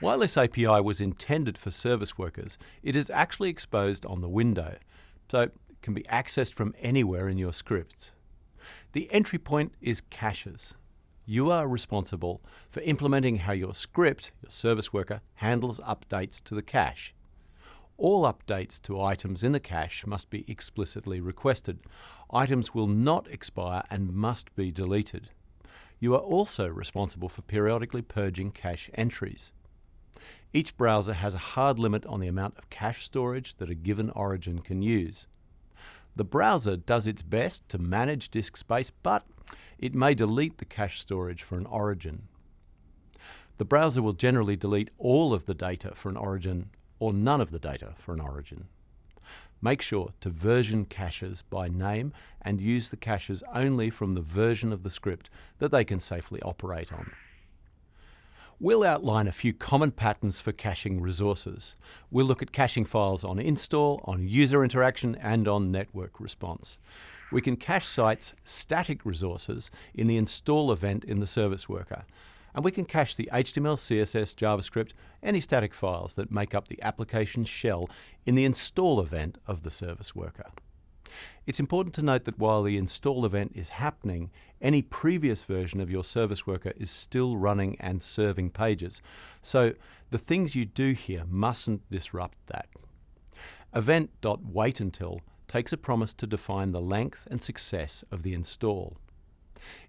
While this API was intended for service workers, it is actually exposed on the window, so it can be accessed from anywhere in your scripts. The entry point is caches. You are responsible for implementing how your script, your service worker, handles updates to the cache. All updates to items in the cache must be explicitly requested. Items will not expire and must be deleted. You are also responsible for periodically purging cache entries. Each browser has a hard limit on the amount of cache storage that a given origin can use. The browser does its best to manage disk space, but it may delete the cache storage for an origin. The browser will generally delete all of the data for an origin or none of the data for an origin. Make sure to version caches by name and use the caches only from the version of the script that they can safely operate on. We'll outline a few common patterns for caching resources. We'll look at caching files on install, on user interaction, and on network response. We can cache sites static resources in the install event in the service worker. And we can cache the HTML, CSS, JavaScript, any static files that make up the application shell in the install event of the service worker. It's important to note that while the install event is happening, any previous version of your service worker is still running and serving pages. So the things you do here mustn't disrupt that. Event.waitUntil takes a promise to define the length and success of the install.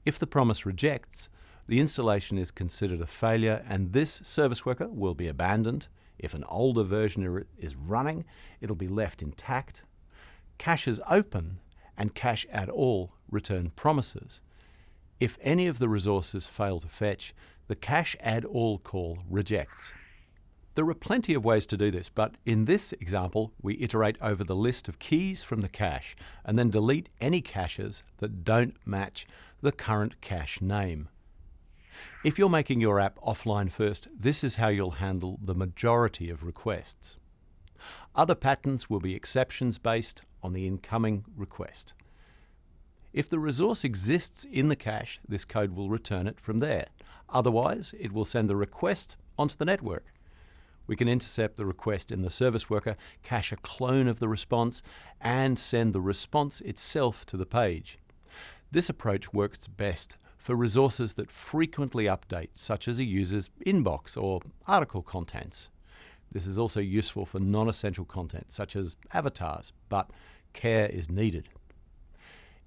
If the promise rejects, the installation is considered a failure and this service worker will be abandoned. If an older version is running, it'll be left intact Caches open and cache add all return promises. If any of the resources fail to fetch, the cache add all call rejects. There are plenty of ways to do this, but in this example, we iterate over the list of keys from the cache and then delete any caches that don't match the current cache name. If you're making your app offline first, this is how you'll handle the majority of requests. Other patterns will be exceptions based on the incoming request. If the resource exists in the cache, this code will return it from there. Otherwise, it will send the request onto the network. We can intercept the request in the service worker, cache a clone of the response, and send the response itself to the page. This approach works best for resources that frequently update, such as a user's inbox or article contents. This is also useful for non-essential content, such as avatars, but care is needed.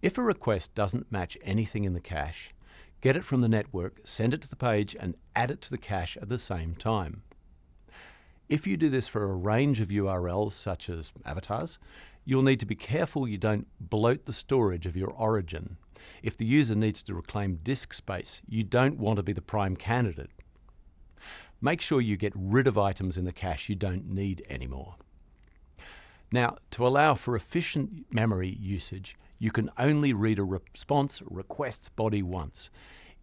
If a request doesn't match anything in the cache, get it from the network, send it to the page, and add it to the cache at the same time. If you do this for a range of URLs, such as avatars, you'll need to be careful you don't bloat the storage of your origin. If the user needs to reclaim disk space, you don't want to be the prime candidate. Make sure you get rid of items in the cache you don't need anymore. Now, to allow for efficient memory usage, you can only read a response request body once.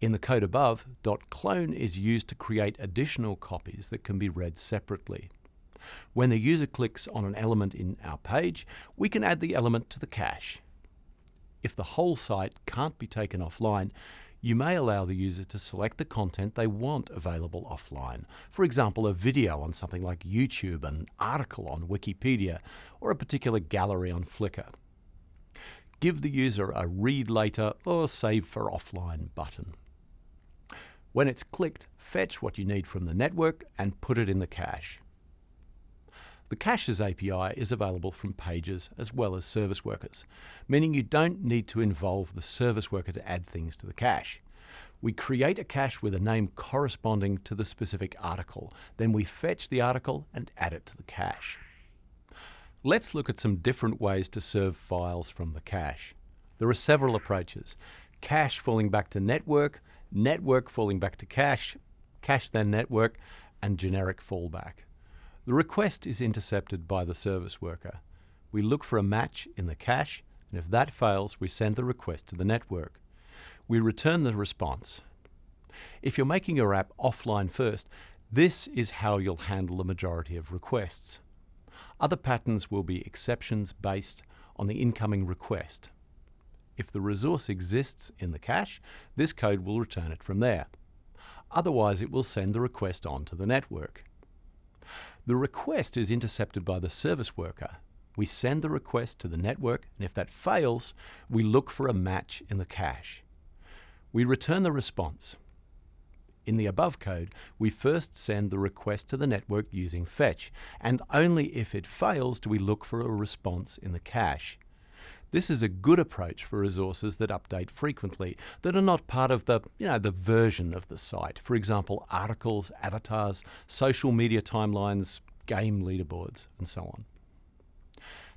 In the code above, .clone is used to create additional copies that can be read separately. When the user clicks on an element in our page, we can add the element to the cache. If the whole site can't be taken offline, you may allow the user to select the content they want available offline. For example, a video on something like YouTube, an article on Wikipedia, or a particular gallery on Flickr. Give the user a read later or save for offline button. When it's clicked, fetch what you need from the network and put it in the cache. The Caches API is available from pages as well as service workers, meaning you don't need to involve the service worker to add things to the cache. We create a cache with a name corresponding to the specific article. Then we fetch the article and add it to the cache. Let's look at some different ways to serve files from the cache. There are several approaches. Cache falling back to network, network falling back to cache, cache then network, and generic fallback. The request is intercepted by the service worker. We look for a match in the cache, and if that fails, we send the request to the network. We return the response. If you're making your app offline first, this is how you'll handle the majority of requests. Other patterns will be exceptions based on the incoming request. If the resource exists in the cache, this code will return it from there. Otherwise, it will send the request on to the network. The request is intercepted by the service worker. We send the request to the network, and if that fails, we look for a match in the cache. We return the response. In the above code, we first send the request to the network using fetch, and only if it fails do we look for a response in the cache. This is a good approach for resources that update frequently, that are not part of the, you know, the version of the site. For example, articles, avatars, social media timelines, game leaderboards, and so on.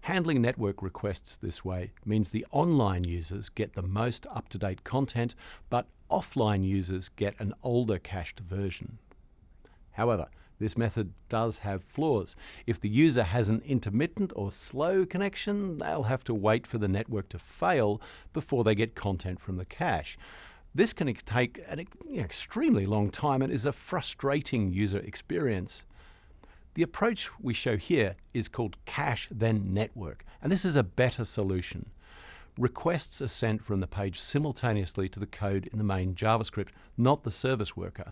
Handling network requests this way means the online users get the most up-to-date content, but offline users get an older cached version. However, this method does have flaws. If the user has an intermittent or slow connection, they'll have to wait for the network to fail before they get content from the cache. This can take an extremely long time and is a frustrating user experience. The approach we show here is called cache then network, and this is a better solution. Requests are sent from the page simultaneously to the code in the main JavaScript, not the service worker.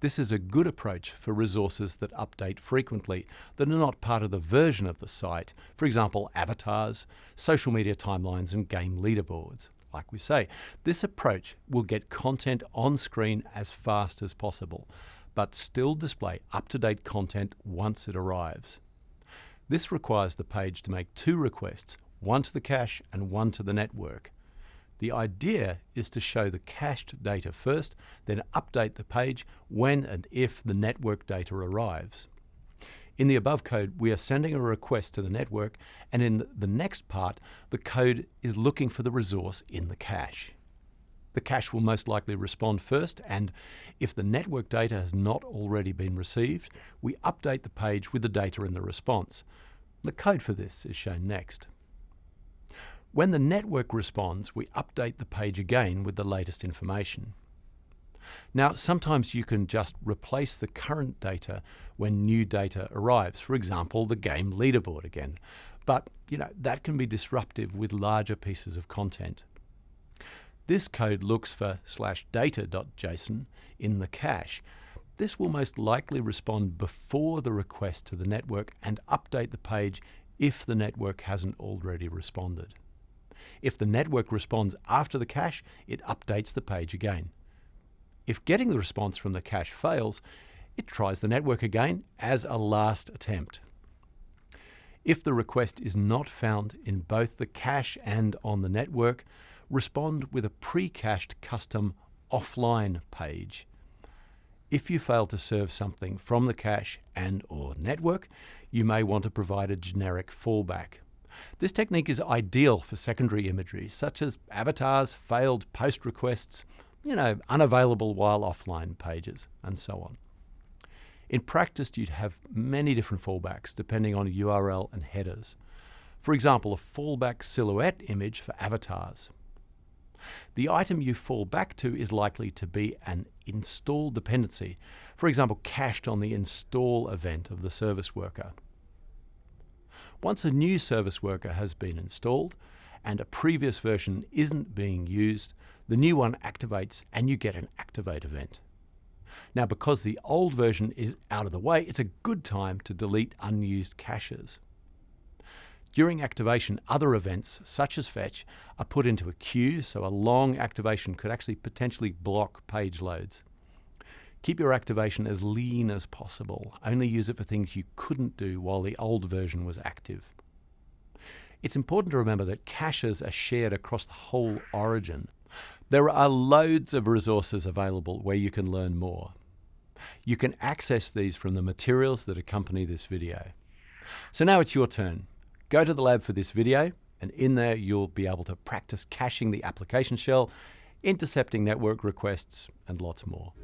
This is a good approach for resources that update frequently, that are not part of the version of the site, for example, avatars, social media timelines, and game leaderboards. Like we say, this approach will get content on screen as fast as possible but still display up-to-date content once it arrives. This requires the page to make two requests, one to the cache and one to the network. The idea is to show the cached data first, then update the page when and if the network data arrives. In the above code, we are sending a request to the network, and in the next part, the code is looking for the resource in the cache. The cache will most likely respond first, and if the network data has not already been received, we update the page with the data in the response. The code for this is shown next. When the network responds, we update the page again with the latest information. Now, sometimes you can just replace the current data when new data arrives, for example, the game leaderboard again. But, you know, that can be disruptive with larger pieces of content. This code looks for slash data.json in the cache. This will most likely respond before the request to the network and update the page if the network hasn't already responded. If the network responds after the cache, it updates the page again. If getting the response from the cache fails, it tries the network again as a last attempt. If the request is not found in both the cache and on the network, respond with a pre-cached custom offline page. If you fail to serve something from the cache and or network, you may want to provide a generic fallback. This technique is ideal for secondary imagery, such as avatars, failed post requests, you know, unavailable while offline pages, and so on. In practice, you'd have many different fallbacks depending on URL and headers. For example, a fallback silhouette image for avatars the item you fall back to is likely to be an install dependency, for example, cached on the install event of the service worker. Once a new service worker has been installed and a previous version isn't being used, the new one activates and you get an activate event. Now, because the old version is out of the way, it's a good time to delete unused caches. During activation, other events, such as fetch, are put into a queue, so a long activation could actually potentially block page loads. Keep your activation as lean as possible. Only use it for things you couldn't do while the old version was active. It's important to remember that caches are shared across the whole origin. There are loads of resources available where you can learn more. You can access these from the materials that accompany this video. So now it's your turn. Go to the lab for this video, and in there you'll be able to practice caching the application shell, intercepting network requests, and lots more.